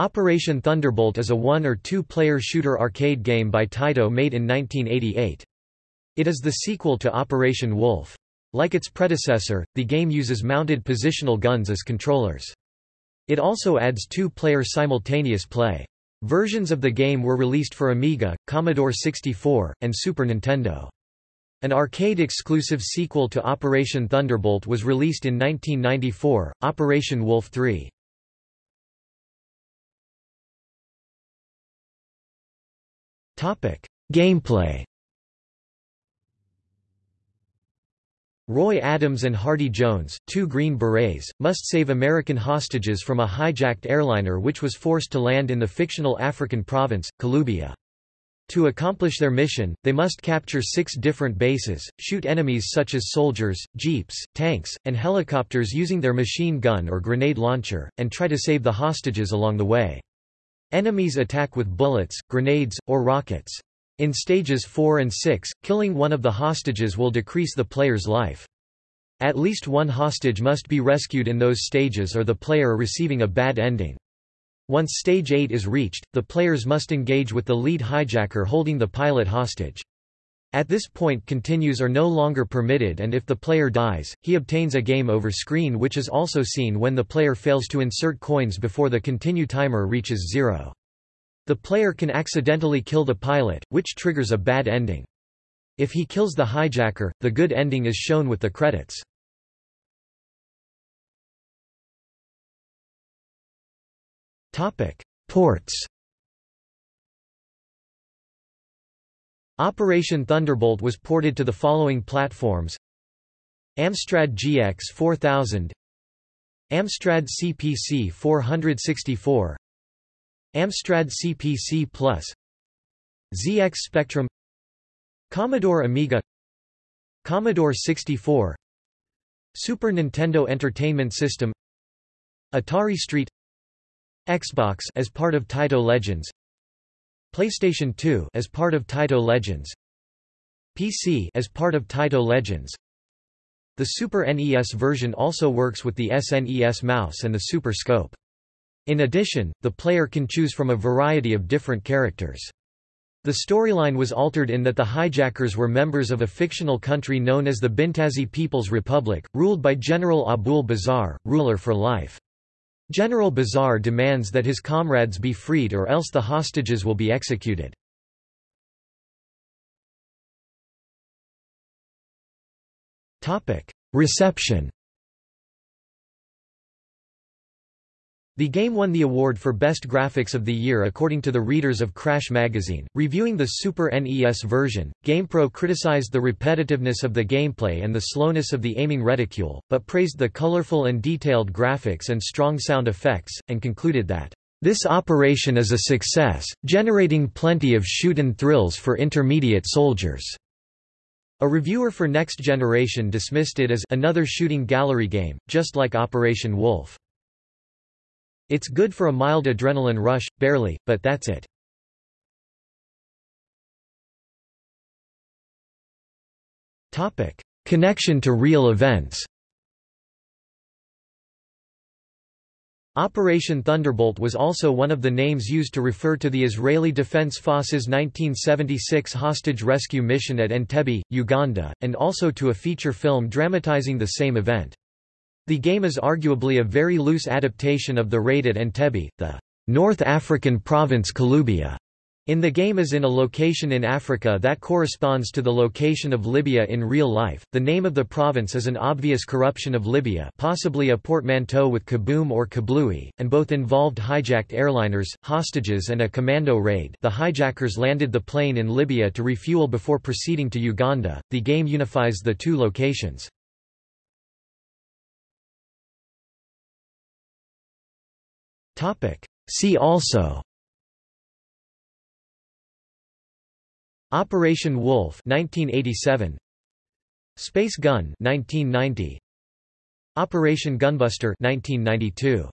Operation Thunderbolt is a one- or two-player shooter arcade game by Taito made in 1988. It is the sequel to Operation Wolf. Like its predecessor, the game uses mounted positional guns as controllers. It also adds two-player simultaneous play. Versions of the game were released for Amiga, Commodore 64, and Super Nintendo. An arcade-exclusive sequel to Operation Thunderbolt was released in 1994, Operation Wolf 3. Gameplay Roy Adams and Hardy Jones, two Green Berets, must save American hostages from a hijacked airliner which was forced to land in the fictional African province, Kalubya. To accomplish their mission, they must capture six different bases, shoot enemies such as soldiers, jeeps, tanks, and helicopters using their machine gun or grenade launcher, and try to save the hostages along the way. Enemies attack with bullets, grenades, or rockets. In stages 4 and 6, killing one of the hostages will decrease the player's life. At least one hostage must be rescued in those stages or the player receiving a bad ending. Once stage 8 is reached, the players must engage with the lead hijacker holding the pilot hostage. At this point continues are no longer permitted and if the player dies, he obtains a game over screen which is also seen when the player fails to insert coins before the continue timer reaches zero. The player can accidentally kill the pilot, which triggers a bad ending. If he kills the hijacker, the good ending is shown with the credits. Ports Operation Thunderbolt was ported to the following platforms. Amstrad GX 4000 Amstrad CPC 464 Amstrad CPC Plus. ZX Spectrum. Commodore Amiga. Commodore 64 Super Nintendo Entertainment System. Atari ST. Xbox as part of Taito Legends PlayStation 2 as part of Taito Legends PC as part of Taito Legends The Super NES version also works with the SNES mouse and the Super Scope. In addition, the player can choose from a variety of different characters. The storyline was altered in that the hijackers were members of a fictional country known as the Bintazi People's Republic, ruled by General Abul Bazar, ruler for life. General Bazar demands that his comrades be freed or else the hostages will be executed. Reception The game won the award for Best Graphics of the Year according to the readers of Crash magazine. Reviewing the Super NES version, GamePro criticized the repetitiveness of the gameplay and the slowness of the aiming reticule, but praised the colorful and detailed graphics and strong sound effects, and concluded that, "...this operation is a success, generating plenty of shoot-and thrills for intermediate soldiers." A reviewer for Next Generation dismissed it as another shooting gallery game, just like Operation Wolf. It's good for a mild adrenaline rush, barely, but that's it. Topic. Connection to real events Operation Thunderbolt was also one of the names used to refer to the Israeli Defense Forces 1976 hostage rescue mission at Entebbe, Uganda, and also to a feature film dramatizing the same event. The game is arguably a very loose adaptation of the raid at Entebbe, the North African province Kalubya. In the game as in a location in Africa that corresponds to the location of Libya in real life. The name of the province is an obvious corruption of Libya, possibly a portmanteau with Kaboom or Kablooey, and both involved hijacked airliners, hostages and a commando raid. The hijackers landed the plane in Libya to refuel before proceeding to Uganda. The game unifies the two locations. See also. Operation Wolf 1987 Space Gun 1990 Operation Gunbuster 1992